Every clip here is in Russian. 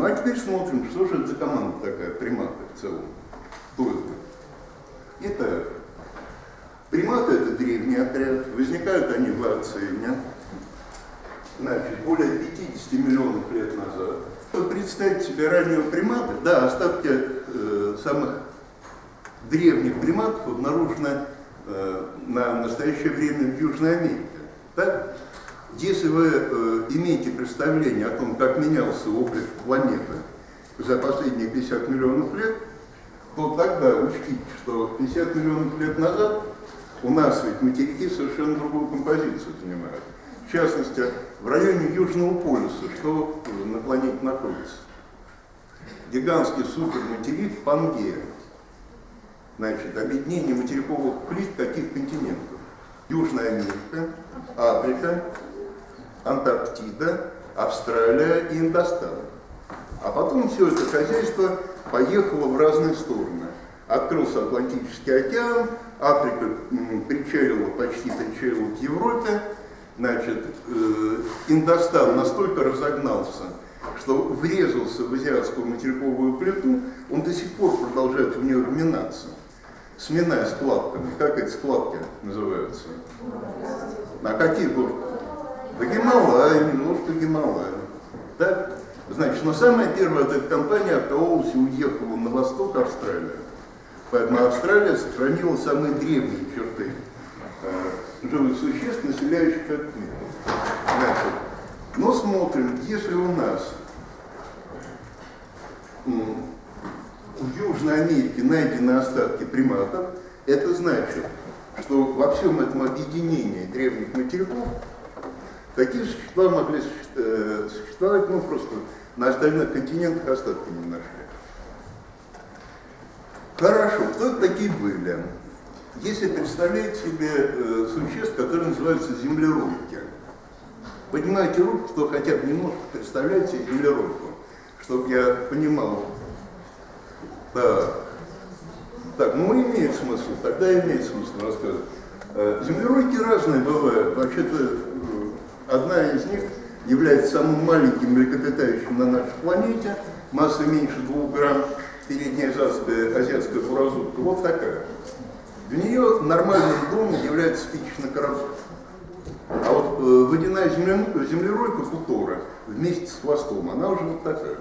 Ну а теперь смотрим, что же это за команда такая, приматы в целом. Кто это? Итак, приматы это древний отряд, возникают они в Ацене, значит, более 50 миллионов лет назад. Представить себе раннего примата, да, остатки э, самых древних приматов обнаружены э, на настоящее время в Южной Америке. Так? Если вы э, имеете представление о том, как менялся облик планеты за последние 50 миллионов лет, то тогда учтите, что 50 миллионов лет назад у нас ведь материки совершенно другую композицию занимают. В частности, в районе Южного полюса, что на планете находится? Гигантский суперматерик Пангея. Значит, объединение материковых плит каких континентов? Южная Америка, Африка, Антарктида, Австралия и Индостан. А потом все это хозяйство поехало в разные стороны. Открылся Атлантический океан, Африка причалила, почти причалила к Европе, значит, э, Индостан настолько разогнался, что врезался в азиатскую материковую плиту, он до сих пор продолжает в нее вминаться, сминая складками. Как эти складки называются? А какие горки? Да Гималай, немножко Гималай. Так? Значит, но самая первая эта компания откололась и уехала на восток Австралии. Поэтому Австралия сохранила самые древние черты э, живых существ, населяющих этот мир. Значит, но смотрим, если у нас в Южной Америке найдены остатки приматов, это значит, что во всем этом объединении древних материков Такие существа могли э, ну просто на остальных континентах остатки не нашли. Хорошо, кто такие были? Если представлять себе э, существ, которые называются землеройки, поднимайте руку, кто хотя бы немножко представляет себе землеройку, чтобы я понимал. Так, так, ну имеет смысл, тогда имеет смысл рассказывать. Э, землеройки разные бывают. Вообще-то Одна из них является самым маленьким млекопитающим на нашей планете, масса меньше 2 грамм, передняя азиатская, азиатская буразутка, вот такая. Для нее нормальным домом является спичечный коробок. А вот э, водяная землеройка кутора вместе с хвостом, она уже вот такая.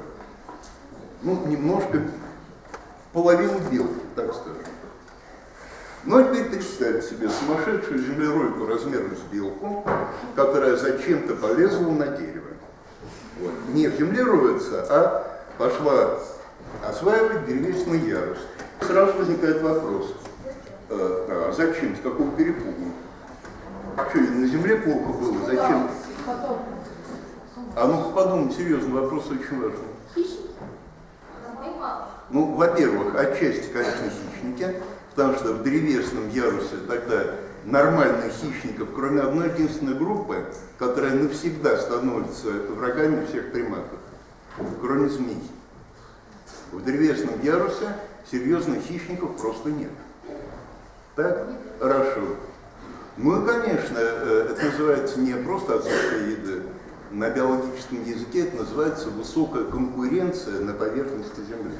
Ну, немножко половину белки, так скажем. Ну а теперь представьте себе сумасшедшую землеройку размером с белку, которая зачем-то полезла на дерево. Вот. Не землероется, а пошла осваивать древесный ярус. Сразу возникает вопрос, э, а зачем, с какого перепугу? Что, на земле плохо было, зачем? А ну подумай, серьезный вопрос очень важный. Ну, во-первых, отчасти, конечно, хищники, потому что в древесном ярусе тогда нормальных хищников, кроме одной единственной группы, которая навсегда становится врагами всех приматов, кроме змей. В древесном ярусе серьезных хищников просто нет. Так? Хорошо. Ну и, конечно, э, это называется не просто отсутствие еды. На биологическом языке это называется высокая конкуренция на поверхности Земли.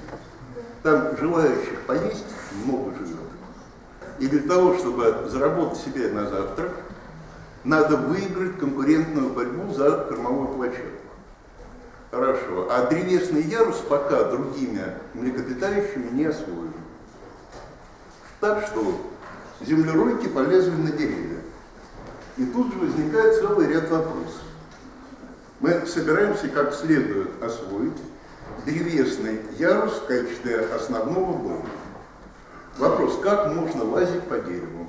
Там желающих поесть много живет. И для того, чтобы заработать себе на завтрак, надо выиграть конкурентную борьбу за кормовую площадку. Хорошо. А древесный ярус пока другими млекопитающими не освоен. Так что землеройки полезли на деревья. И тут же возникает целый ряд вопросов. Мы собираемся как следует освоить древесный ярус в качестве основного дома. Вопрос, как можно лазить по дереву?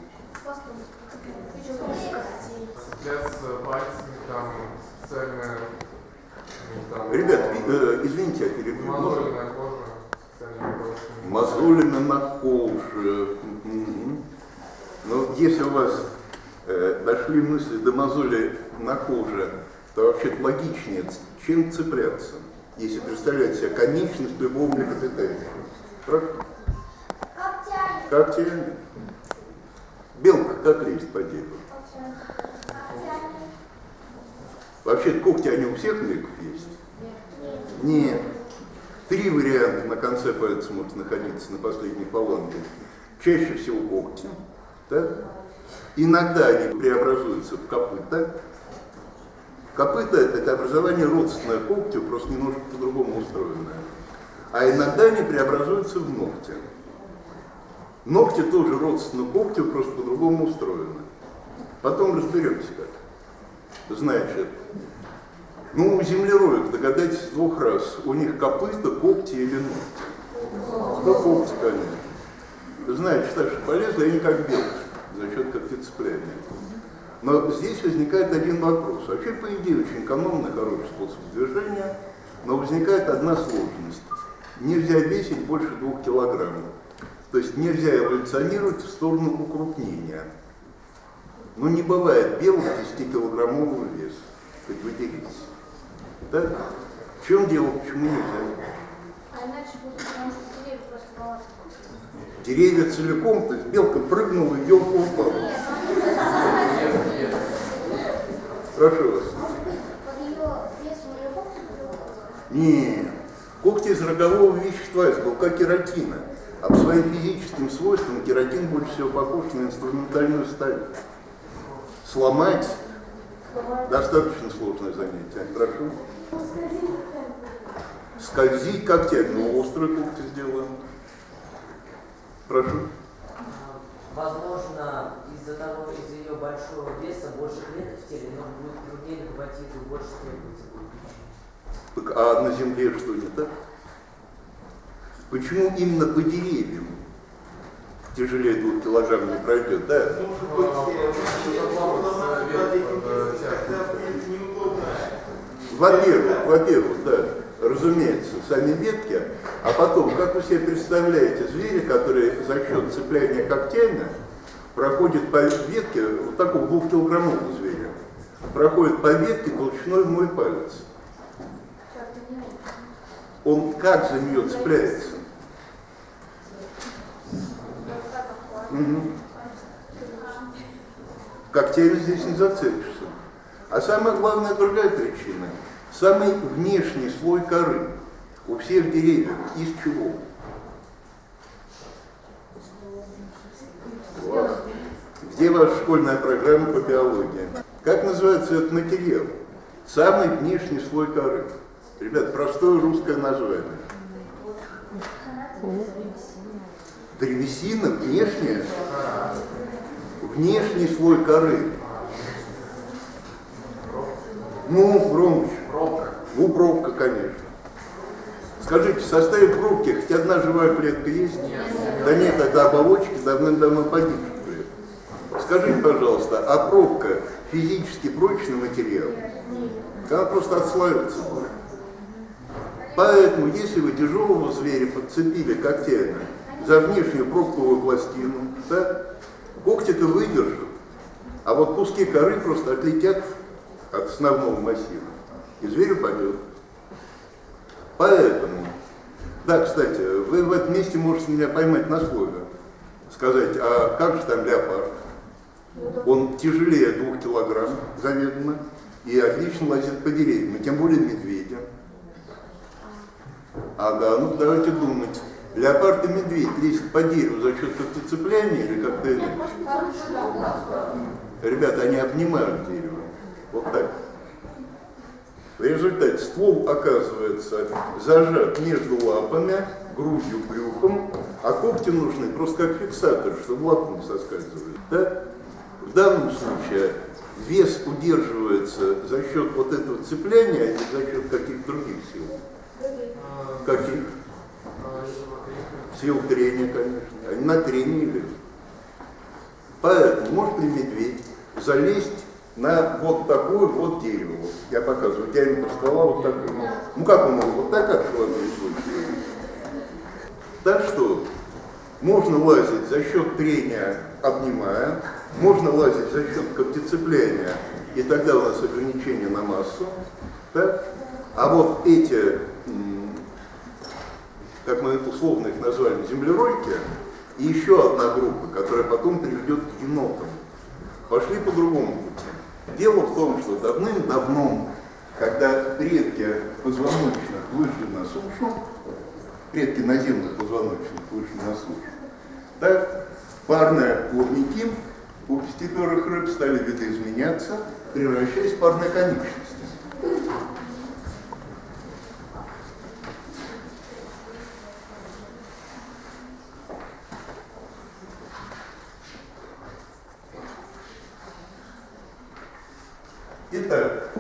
Ребят, э, извините, я перебью. Мозоли на коже. Коже. Но если у вас э, дошли мысли до мозоли на коже, то вообще логичнее, чем цепляться, если представлять себе конечность любого млекопитающего. Хорошо? Как тянет? Белка как лезет по дереву? Вообще когти они у всех млеков есть? Нет. Три варианта на конце пальца может находиться на последней фаланге. Чаще всего когти. Так? Иногда они преобразуются в копыта. Копыта – это образование родственное когтю, просто немножко по-другому устроенное. А иногда они преобразуются в ногти. Ногти тоже родственны когтю, просто по-другому устроены. Потом разберемся как. Значит, ну, у землероек, догадайтесь двух раз, у них копыта, когти или ногти. Да когти, конечно. Знаете, что полезно, они как белки за счет когтецепляния. Но здесь возникает один вопрос. Вообще, по идее, очень экономный, хороший способ движения, но возникает одна сложность. Нельзя весить больше двух килограммов. То есть нельзя эволюционировать в сторону укрупнения. Но не бывает белых 10-килограммового веса. Хоть вы делитесь. Да? В чем дело, почему нельзя? А иначе будет, потому что деревья просто баланс. Деревья целиком, то есть белка прыгнула и белка упала. Прошу вас. Под ее весом ее когти Нет. Когти из рогового вещества, из белка кератина. А по своим физическим свойствам кератин больше всего похож на инструментальную сталь. Сломать достаточно сложное занятие. Прошу. Скользить когтями, но острые когти сделаем. Прошу. Возможно, из-за того, из-за ее большого веса больше клеток в теле, но будет труднее добывать еду, больше требуется будет. Так, а на Земле что не так? Почему именно по деревьям тяжелее двух килограмм не пройдет, да? Во-первых, во-первых, да, разумеется, сами ветки, а потом, как вы себе представляете, звери, которые за счет цепляния когтями проходят по ветке, вот такого двухкилограммового зверя, проходит по ветке толщиной в мой палец. Он как за нее цепляется? Мгм. Когтями здесь не зацепишься. А самая главная другая причина. Самый внешний слой коры у всех деревьев из чего? Где ваша школьная программа по биологии? Как называется этот материал? Самый внешний слой коры. Ребят, простое русское название. Древесина внешняя, внешний слой коры. Ну, громче. Пробка. Ну, пробка, конечно. Скажите, в составе пробки хоть одна живая клетка есть? Да нет, это оболочки давным-давно погибшие. Скажите, пожалуйста, а пробка физически прочный материал? Она просто отслаивается будет. Поэтому, если вы тяжелого зверя подцепили когтями за внешнюю пробковую пластину, да, когти-то выдержат, а вот куски коры просто отлетят от основного массива, и зверь упадет. Поэтому, да, кстати, вы в этом месте можете меня поймать на слове, сказать, а как же там? Он тяжелее двух килограмм, заведомо, и отлично лазит по деревьям, и тем более медведя. Ага, ну давайте думать. Леопард и медведь лезут по дереву за счет когтецепляния или как-то иначе? Ребята, они обнимают дерево. Вот так. В результате ствол оказывается зажат между лапами, грудью, брюхом, а когти нужны просто как фиксаторы, чтобы лапы не соскальзывали. Да? В данном случае вес удерживается за счет вот этого цепляния, а не за счет каких-то других сил. Каких? Сил трения, конечно. Они на трении лежат. Поэтому может ли медведь залезть на вот такое вот дерево? Я показываю, диаметр ствола вот такой. Ну как он может? Вот так, случае. Так что можно лазить за счет трения, обнимая, можно лазить за счет когтецепляния, и тогда у нас ограничение на массу. Так? А вот эти, как мы условно их назвали, землеройки, и еще одна группа, которая потом приведет к енотам, пошли по другому пути. Дело в том, что давным-давно, когда предки позвоночных вышли на сушу, предки наземных позвоночных вышли на сушу. Так, парные плавники у пестиперых рыб стали видоизменяться, превращаясь в парные конечности. Итак,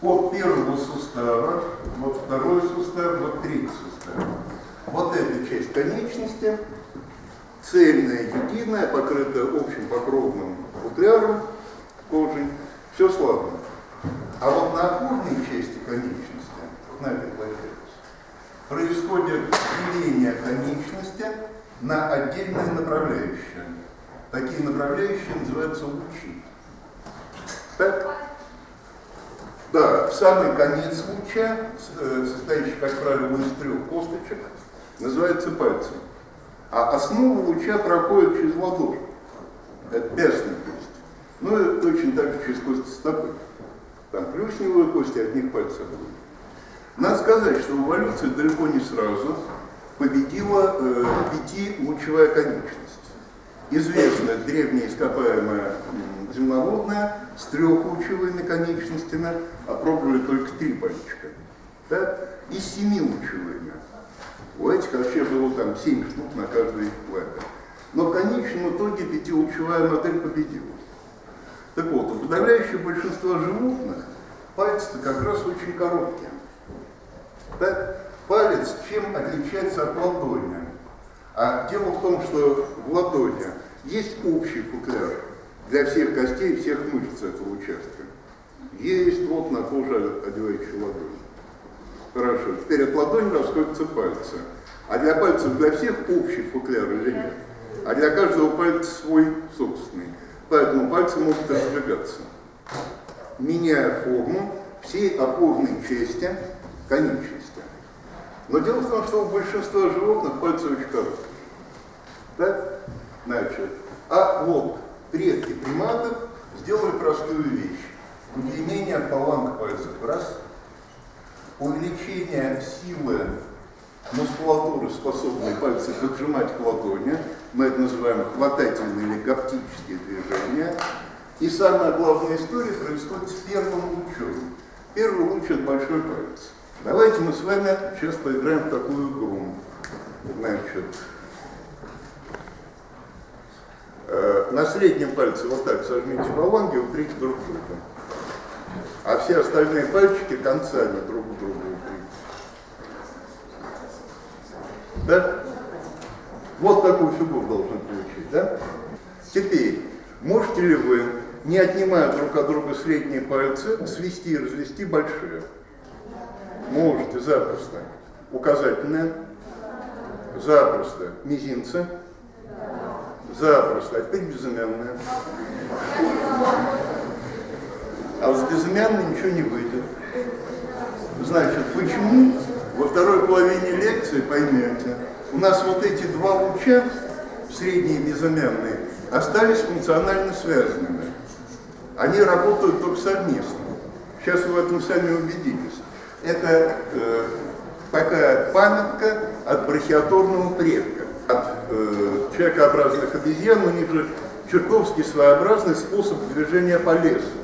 от первого сустава, вот второй сустав, вот третий эта часть конечности, цельная, единая, покрытая общим покровным футляром кожей, все слабо. А вот на опорной части конечности, на этой происходит деление конечности на отдельные направляющие. Такие направляющие называются лучи. Так? Да, самый конец луча, э, состоящий, как правило, из трех косточек, называется пальцем. А основа луча проходит через ладошку. Это пястная кость. Ну и точно так же через кости стопы. Там плюсневые кости, от них пальцы будут. Надо сказать, что эволюция далеко не сразу победила э, пятилучевая конечность. Известная древняя ископаемая земноводная с трехлучевыми конечностями, опробовали только три пальчика. Да? И с семилучевыми. У этих вообще было там семь штук на каждой лапе. Но в конечном итоге пятилучевая модель победила. Так вот, у подавляющего большинства животных пальцы как раз очень короткие. Так? Палец чем отличается от ладони? А дело в том, что в ладони есть общий футляр для всех костей, всех мышц этого участка. Есть вот на коже одевающий ладонь. Хорошо, теперь от ладони расходятся пальцы. А для пальцев для всех общий футляр или нет? А для каждого пальца свой собственный. Поэтому пальцы могут раздвигаться. Меняя форму всей опорной части конечности. Но дело в том, что у большинства животных пальцы очень короткие. Так? Значит, а вот предки приматов сделали простую вещь. Удлинение от пальцев. Раз. Увеличение силы мускулатуры, способной пальцы поджимать к ладони. Мы это называем хватательные или гаптические движения. И самая главная история происходит с первым лучом. Первый луч – это большой палец. Давайте мы с вами сейчас поиграем в такую игру. Значит, э, на среднем пальце вот так сожмите фаланги, утрите друг друга. А все остальные пальчики концами друг к другу утрите. Да? Вот такую фигуру должны получить, да? Теперь, можете ли вы, не отнимая друг от друга средние пальцы, свести и развести большие? Можете запросто. Указательное? Запросто. Мизинцы? Запросто. А теперь безымянное. А с безымянной ничего не выйдет. Значит, почему? Во второй половине лекции поймете. У нас вот эти два луча, средние и безымянные, остались функционально связанными. Они работают только совместно. Сейчас вы в этом сами убедитесь это э, такая памятка от брахиаторного предка, от э, человекообразных обезьян, у них же чертовски своеобразный способ движения по лесу.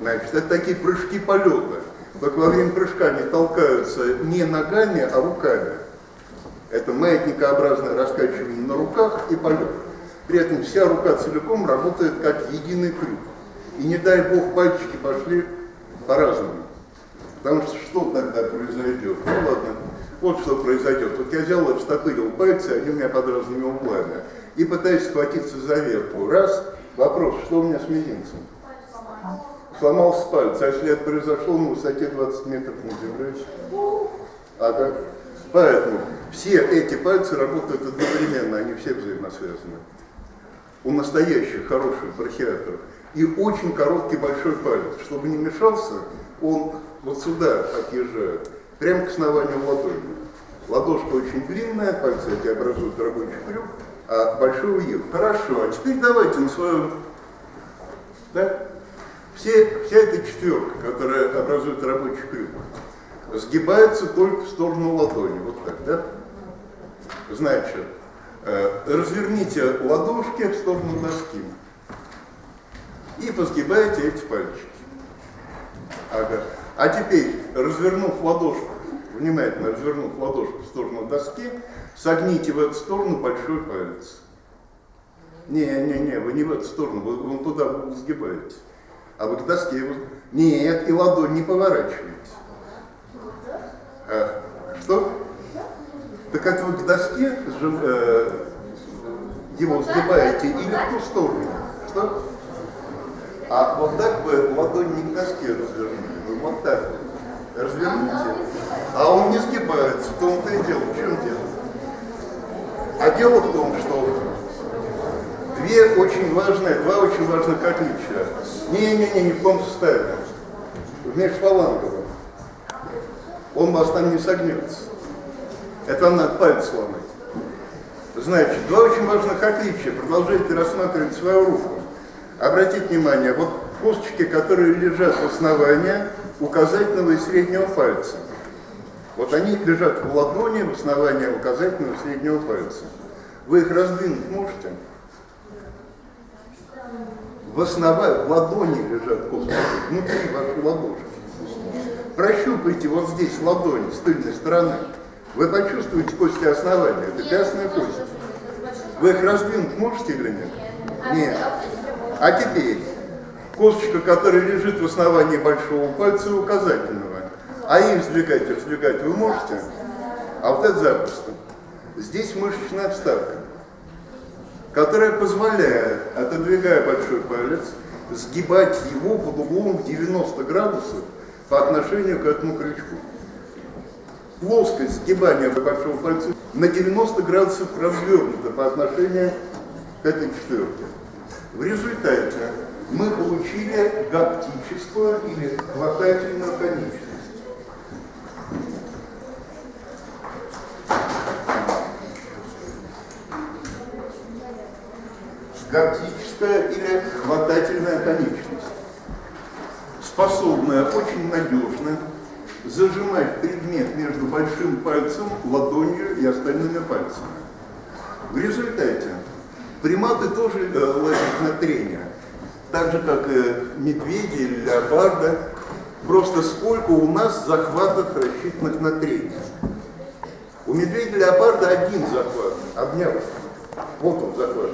Значит, это такие прыжки полета. Только во время прыжка они толкаются не ногами, а руками. Это маятникообразное раскачивание на руках и полет. При этом вся рука целиком работает как единый крюк. И не дай бог пальчики пошли по-разному. Потому что что тогда произойдет? Ну ладно, вот что произойдет. Вот я взял, обстопырил пальцы, они у меня под разными углами. И пытаюсь схватиться за верху. Раз, вопрос, что у меня с мизинцем? Сломался палец, а это произошло на высоте 20 метров над землей? Ага. Поэтому все эти пальцы работают одновременно, они все взаимосвязаны. У настоящих хороших брахиаторов. И очень короткий большой палец. Чтобы не мешался, он вот сюда отъезжают, прямо к основанию ладони. Ладошка очень длинная, пальцы эти образуют рабочий крюк, а большой уехал. Хорошо, а теперь давайте на своем... Да? Все, вся эта четверка, которая образует рабочий крюк, сгибается только в сторону ладони. Вот так, да? Значит, э, разверните ладошки в сторону доски и позгибаете эти пальчики. Ага. А теперь, развернув ладошку, внимательно развернув ладошку в сторону доски, согните в эту сторону большой палец. Не, не, не, вы не в эту сторону, вы вон туда сгибаете. А вы к доске его... Нет, и ладонь не поворачиваете. А, что? Так это вы к доске э, его сгибаете или в ту сторону? Что? А вот так вы ладонь не к доске развернули, вы вот так вот разверните. А он не сгибается, в том-то и дело. В чем дело? А дело в том, что две очень важные, два очень важных отличия. Не-не-не, не в том составе. В межфаланговом. Он вас там не согнется. Это вам надо палец сломать. Значит, два очень важных отличия. Продолжайте рассматривать свою руку. Обратите внимание, вот косточки, которые лежат в основании указательного и среднего пальца. Вот они лежат в ладони в основании указательного и среднего пальца. Вы их раздвинуть можете? В основании, в ладони лежат косточки, внутри вашей ладошки. Прощупайте вот здесь ладонь с тыльной стороны. Вы почувствуете кости основания, это пястная кость. Вы их раздвинуть можете или нет? Нет. А теперь, косточка, которая лежит в основании большого пальца и указательного, а их сдвигать и раздвигать вы можете? А вот это запросто. Здесь мышечная вставка, которая позволяет, отодвигая большой палец, сгибать его под углом в 90 градусов по отношению к этому крючку плоскость сгибания большого пальца на 90 градусов развернута по отношению к этой четверке. В результате мы получили гаптическую или хватательную конечность. Гаптическая или хватательная конечность, способная очень надежно зажимать предмет между большим пальцем, ладонью и остальными пальцами. В результате приматы тоже э, лазят на трение, так же, как и медведи или леопарда, просто сколько у нас захватов, рассчитанных на трение. У медведя леопарда один захват, обняв. Вот он захват.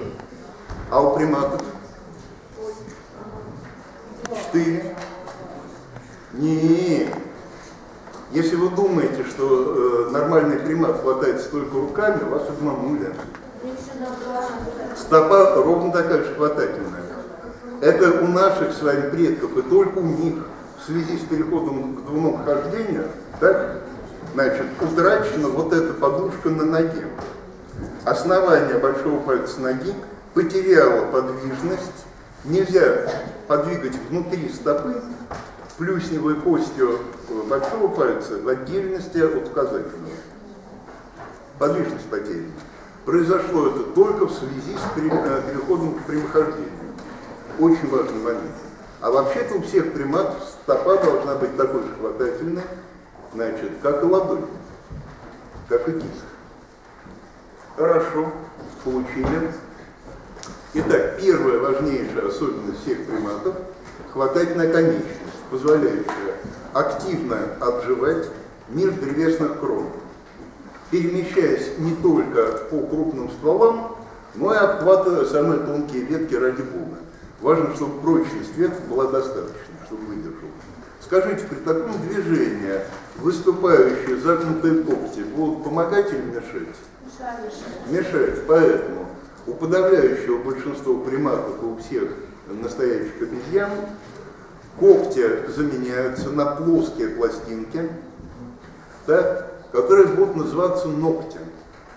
А у приматов? Четыре. Нет. Если вы думаете, что э, нормальный примат хватается только руками, вас обманули. Стопа ровно такая же хватательная. Это у наших с вами предков, и только у них в связи с переходом к двуногохождению, так, значит, утрачена вот эта подушка на ноге. Основание большого пальца ноги потеряло подвижность, нельзя подвигать внутри стопы, плюсневой костью большого пальца в отдельности от указательного. Подвижность потеряна. Произошло это только в связи с э, переходом к прямохождению. Очень важный момент. А вообще-то у всех приматов стопа должна быть такой же хватательной, значит, как и ладонь, как и кисть. Хорошо, получили. Итак, первая важнейшая особенность всех приматов – хватательная конечность позволяющая активно обживать мир древесных крон, перемещаясь не только по крупным стволам, но и обхватывая самые тонкие ветки ради бога. Важно, чтобы прочность веток была достаточно, чтобы выдержал. Скажите, при таком движении выступающие загнутые когти будут помогать или мешать? Мешать. Поэтому у подавляющего большинства приматов, у всех настоящих обезьян, когти заменяются на плоские пластинки, да, которые будут называться ногтем.